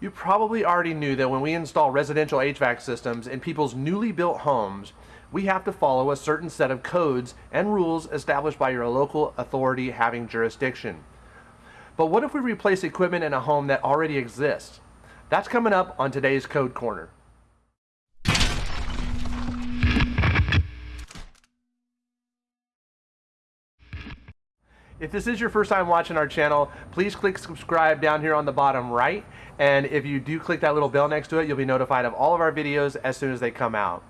You probably already knew that when we install residential HVAC systems in people's newly built homes, we have to follow a certain set of codes and rules established by your local authority having jurisdiction. But what if we replace equipment in a home that already exists? That's coming up on today's Code Corner. If this is your first time watching our channel, please click subscribe down here on the bottom right. And if you do click that little bell next to it, you'll be notified of all of our videos as soon as they come out.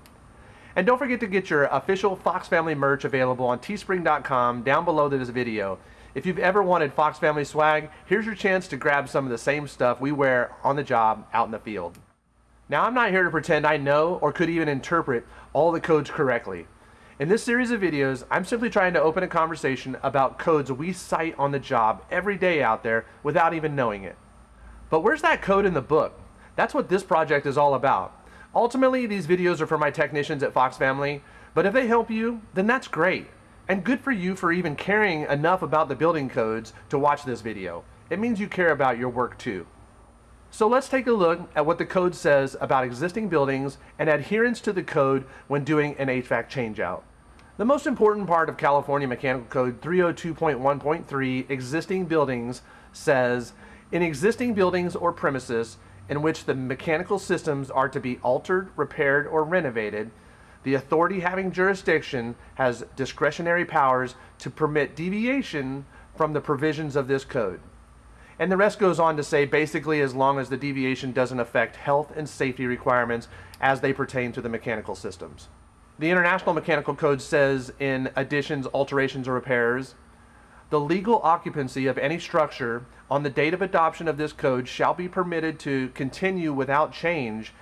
And don't forget to get your official Fox Family merch available on teespring.com down below this video. If you've ever wanted Fox Family swag, here's your chance to grab some of the same stuff we wear on the job out in the field. Now I'm not here to pretend I know or could even interpret all the codes correctly. In this series of videos, I'm simply trying to open a conversation about codes we cite on the job every day out there without even knowing it. But where's that code in the book? That's what this project is all about. Ultimately, these videos are for my technicians at Fox Family, but if they help you, then that's great. And good for you for even caring enough about the building codes to watch this video. It means you care about your work too. So let's take a look at what the code says about existing buildings and adherence to the code when doing an HVAC changeout. The most important part of California Mechanical Code 302.1.3 existing buildings says, in existing buildings or premises in which the mechanical systems are to be altered, repaired, or renovated, the authority having jurisdiction has discretionary powers to permit deviation from the provisions of this code. And the rest goes on to say basically as long as the deviation doesn't affect health and safety requirements as they pertain to the mechanical systems. The International Mechanical Code says in additions, alterations, or repairs, the legal occupancy of any structure on the date of adoption of this code shall be permitted to continue without change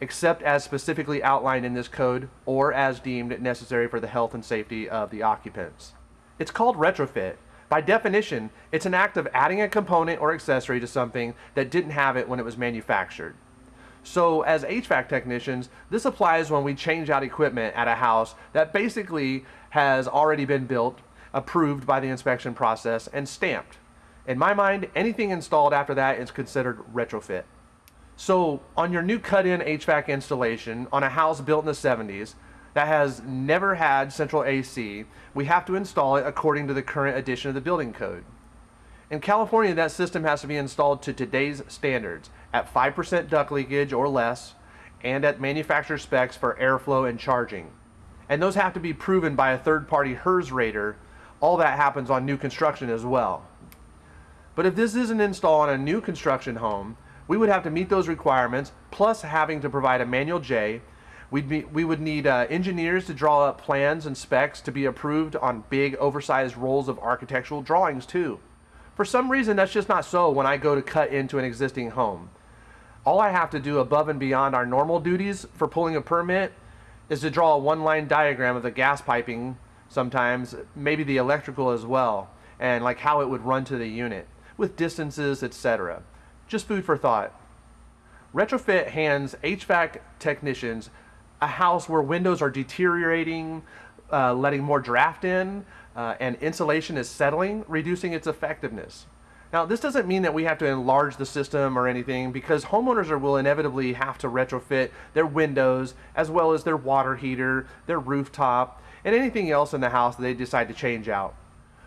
except as specifically outlined in this code or as deemed necessary for the health and safety of the occupants. It's called retrofit. By definition, it's an act of adding a component or accessory to something that didn't have it when it was manufactured. So as HVAC technicians, this applies when we change out equipment at a house that basically has already been built, approved by the inspection process, and stamped. In my mind, anything installed after that is considered retrofit. So on your new cut-in HVAC installation on a house built in the 70s that has never had central AC, we have to install it according to the current edition of the building code. In California, that system has to be installed to today's standards at 5% duct leakage or less and at manufacturer specs for airflow and charging. And those have to be proven by a third-party HERS rater. All that happens on new construction as well. But if this isn't installed on a new construction home, we would have to meet those requirements, plus having to provide a manual J. We'd be, we would need uh, engineers to draw up plans and specs to be approved on big oversized rolls of architectural drawings too. For some reason, that's just not so when I go to cut into an existing home. All I have to do above and beyond our normal duties for pulling a permit is to draw a one-line diagram of the gas piping sometimes, maybe the electrical as well, and like how it would run to the unit, with distances, etc. Just food for thought. Retrofit hands HVAC technicians a house where windows are deteriorating, uh, letting more draft in, uh, and insulation is settling, reducing its effectiveness. Now, this doesn't mean that we have to enlarge the system or anything because homeowners are, will inevitably have to retrofit their windows as well as their water heater, their rooftop, and anything else in the house that they decide to change out.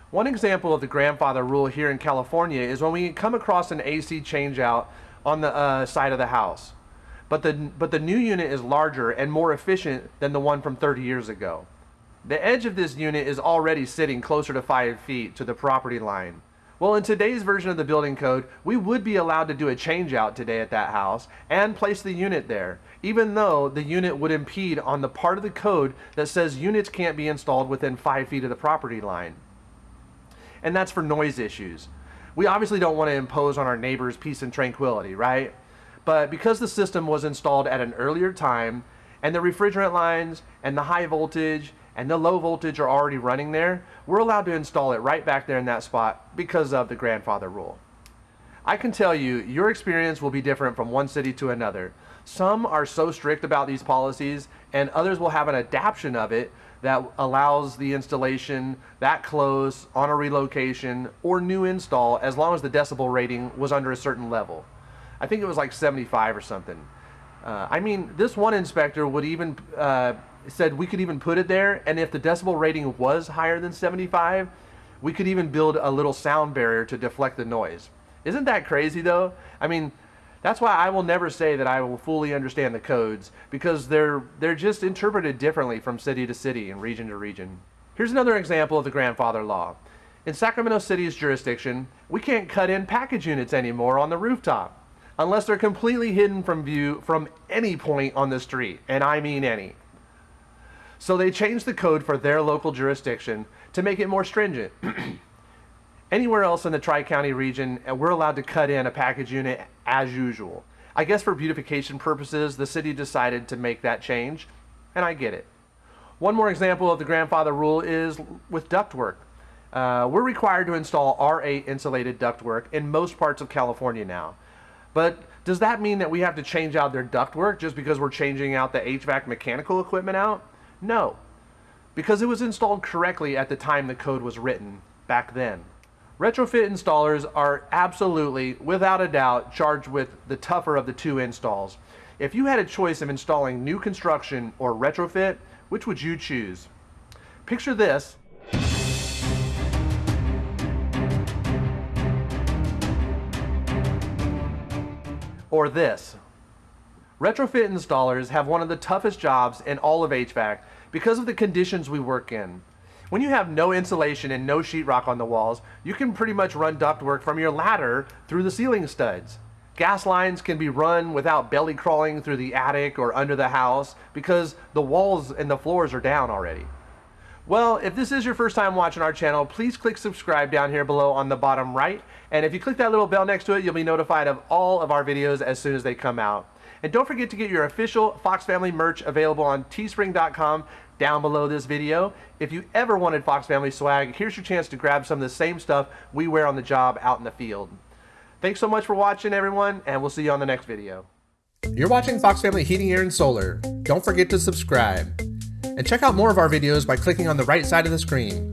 One example of the grandfather rule here in California is when we come across an AC changeout on the uh, side of the house. But the, but the new unit is larger and more efficient than the one from 30 years ago. The edge of this unit is already sitting closer to 5 feet to the property line. Well, in today's version of the building code, we would be allowed to do a change out today at that house and place the unit there, even though the unit would impede on the part of the code that says units can't be installed within 5 feet of the property line. And that's for noise issues. We obviously don't want to impose on our neighbors peace and tranquility, right? But because the system was installed at an earlier time, and the refrigerant lines and the high voltage and the low voltage are already running there, we're allowed to install it right back there in that spot because of the grandfather rule. I can tell you, your experience will be different from one city to another. Some are so strict about these policies and others will have an adaptation of it that allows the installation that close on a relocation or new install as long as the decibel rating was under a certain level. I think it was like 75 or something. Uh, I mean, this one inspector would even uh, said we could even put it there, and if the decibel rating was higher than 75, we could even build a little sound barrier to deflect the noise. Isn't that crazy though? I mean, that's why I will never say that I will fully understand the codes because they're they're just interpreted differently from city to city and region to region. Here's another example of the grandfather law. In Sacramento City's jurisdiction, we can't cut in package units anymore on the rooftop unless they're completely hidden from view from any point on the street, and I mean any. So they changed the code for their local jurisdiction to make it more stringent. Anywhere else in the Tri-County region, uh, we're allowed to cut in a package unit as usual. I guess for beautification purposes, the city decided to make that change, and I get it. One more example of the grandfather rule is with ductwork. Uh, we're required to install R8 insulated ductwork in most parts of California now. But does that mean that we have to change out their ductwork just because we're changing out the HVAC mechanical equipment out? No, because it was installed correctly at the time the code was written back then. Retrofit installers are absolutely, without a doubt, charged with the tougher of the two installs. If you had a choice of installing new construction or retrofit, which would you choose? Picture this. Or this. Retrofit installers have one of the toughest jobs in all of HVAC because of the conditions we work in. When you have no insulation and no sheetrock on the walls, you can pretty much run ductwork from your ladder through the ceiling studs. Gas lines can be run without belly crawling through the attic or under the house because the walls and the floors are down already. Well, if this is your first time watching our channel, please click subscribe down here below on the bottom right. And if you click that little bell next to it, you'll be notified of all of our videos as soon as they come out. And don't forget to get your official Fox Family merch available on teespring.com down below this video. If you ever wanted Fox Family swag, here's your chance to grab some of the same stuff we wear on the job out in the field. Thanks so much for watching, everyone, and we'll see you on the next video. You're watching Fox Family Heating, Air, and Solar. Don't forget to subscribe. And check out more of our videos by clicking on the right side of the screen.